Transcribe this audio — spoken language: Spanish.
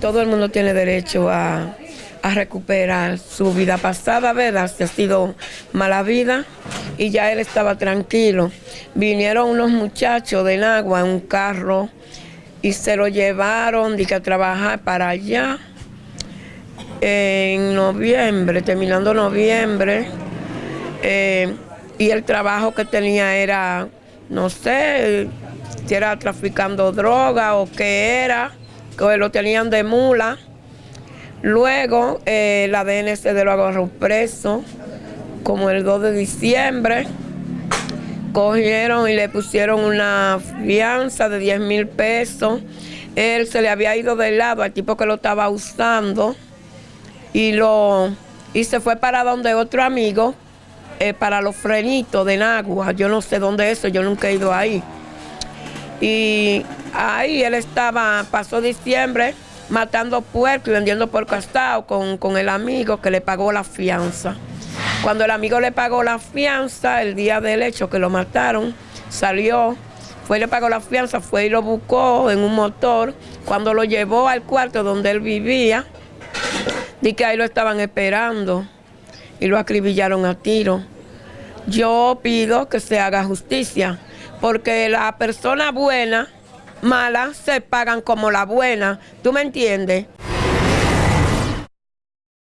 todo el mundo tiene derecho a, recuperar su vida pasada, ¿verdad? Si ha sido mala vida y ya él estaba tranquilo. Vinieron unos muchachos de Nagua en un carro y se lo llevaron de que a trabajar para allá en noviembre, terminando noviembre. eh, y el trabajo que tenía era, no sé, si era traficando droga o qué era, que lo tenían de mula. Luego eh, la DNC de lo agarró preso, como el 2 de diciembre. Cogieron y le pusieron una fianza de 10 mil pesos. Él se le había ido de lado al tipo que lo estaba usando y, lo, y se fue para donde otro amigo, eh, para los frenitos de Nagua. Yo no sé dónde es eso, yo nunca he ido ahí. Y ahí él estaba, pasó diciembre matando puerco y vendiendo por castado con, con el amigo que le pagó la fianza. Cuando el amigo le pagó la fianza, el día del hecho que lo mataron, salió, fue y le pagó la fianza, fue y lo buscó en un motor. Cuando lo llevó al cuarto donde él vivía, di que ahí lo estaban esperando y lo acribillaron a tiro. Yo pido que se haga justicia, porque la persona buena, mala, se pagan como la buena. ¿Tú me entiendes?